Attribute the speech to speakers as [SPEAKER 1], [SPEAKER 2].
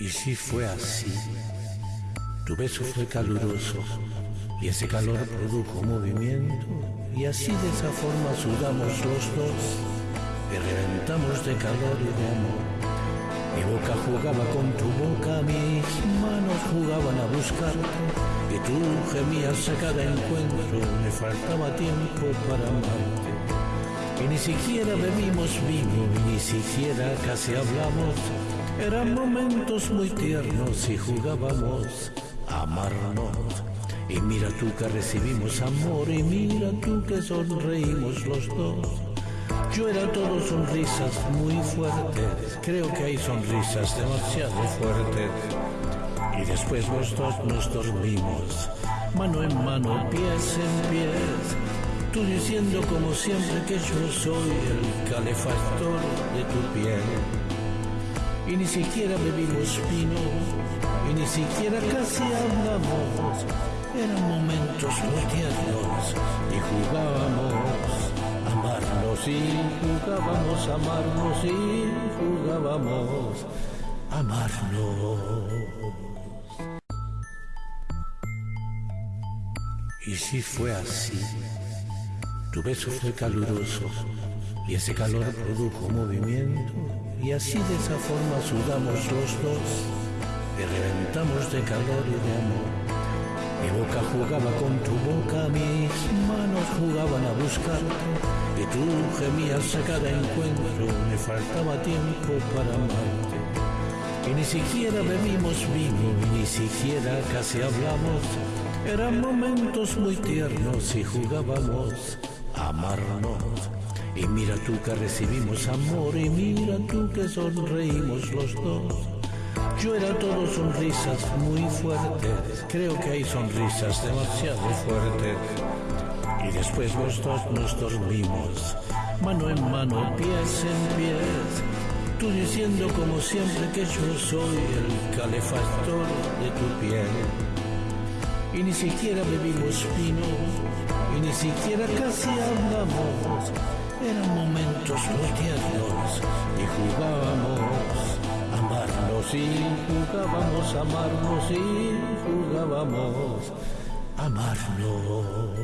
[SPEAKER 1] Y si fue así, tu beso fue caluroso y ese calor produjo movimiento y así de esa forma sudamos los dos y reventamos de calor y de amor. Mi boca jugaba con tu boca, mis manos jugaban a buscarte y tú gemías a cada encuentro, me faltaba tiempo para amarte. Y ni siquiera bebimos vino, ni siquiera casi hablamos eran momentos muy tiernos y jugábamos a amarnos. Y mira tú que recibimos amor y mira tú que sonreímos los dos. Yo era todo sonrisas muy fuertes, creo que hay sonrisas demasiado fuertes. Y después los dos nos dormimos, mano en mano, pies en pies. Tú diciendo como siempre que yo soy el calefactor de tu piel y ni siquiera bebimos vino y ni siquiera casi hablamos. Eran momentos muy tiernos y jugábamos a amarnos y jugábamos a amarnos y jugábamos a amarnos. Y si fue así, tu beso fue caluroso y ese calor produjo movimiento y así de esa forma sudamos los dos y reventamos de calor y de amor. Mi boca jugaba con tu boca, mis manos jugaban a buscarte y tú gemías a cada encuentro, me faltaba tiempo para amarte. Y ni siquiera bebimos vino ni siquiera casi hablamos, eran momentos muy tiernos y jugábamos amarnos. Y mira tú que recibimos amor y mira tú que sonreímos los dos. Yo era todo sonrisas muy fuertes, creo que hay sonrisas demasiado fuertes. Y después los dos nos dormimos, mano en mano, pies en pies. Tú diciendo como siempre que yo soy el calefactor de tu piel. Y ni siquiera bebimos vino, y ni siquiera casi hablamos eran momentos muy tiernos y jugábamos a amarnos y jugábamos a amarnos y jugábamos a amarnos.